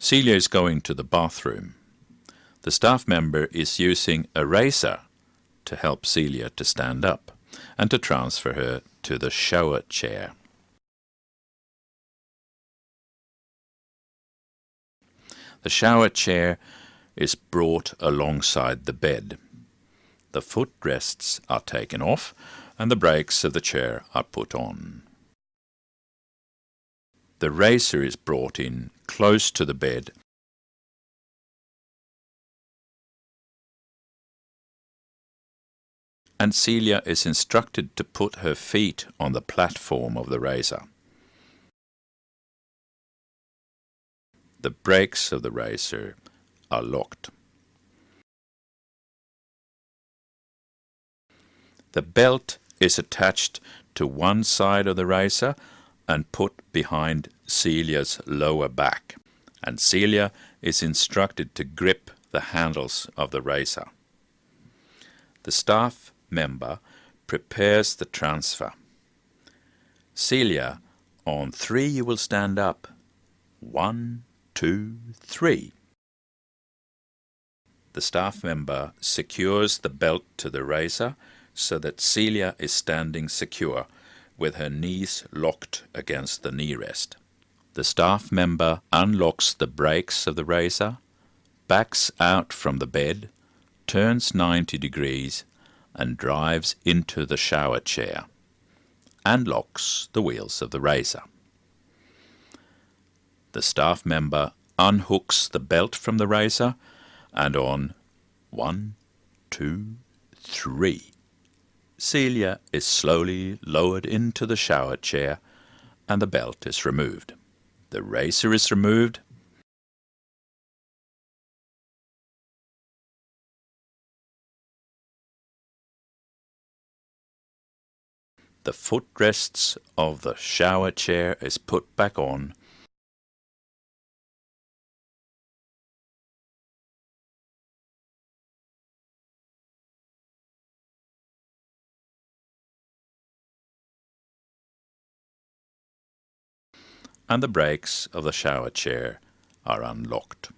Celia is going to the bathroom. The staff member is using a Raiser to help Celia to stand up and to transfer her to the shower chair. The shower chair is brought alongside the bed. The footrests are taken off and the brakes of the chair are put on. The Raiser is brought in close to the bed and Celia is instructed to put her feet on the platform of the Raiser. The brakes of the Raiser are locked. The belt is attached to one side of the Raiser and put behind Celia's lower back, and Celia is instructed to grip the handles of the Raiser. The staff member prepares the transfer. Celia, on three you will stand up. One, two, three. The staff member secures the belt to the Raiser so that Celia is standing secure with her knees locked against the knee rest. The staff member unlocks the brakes of the Raiser, backs out from the bed, turns 90 degrees and drives into the shower chair and locks the wheels of the Raiser. The staff member unhooks the belt from the Raiser and on one, two, three, Celia is slowly lowered into the shower chair and the belt is removed. The Raiser is removed The footrests of the shower chair is put back on. And the brakes of the shower chair are unlocked.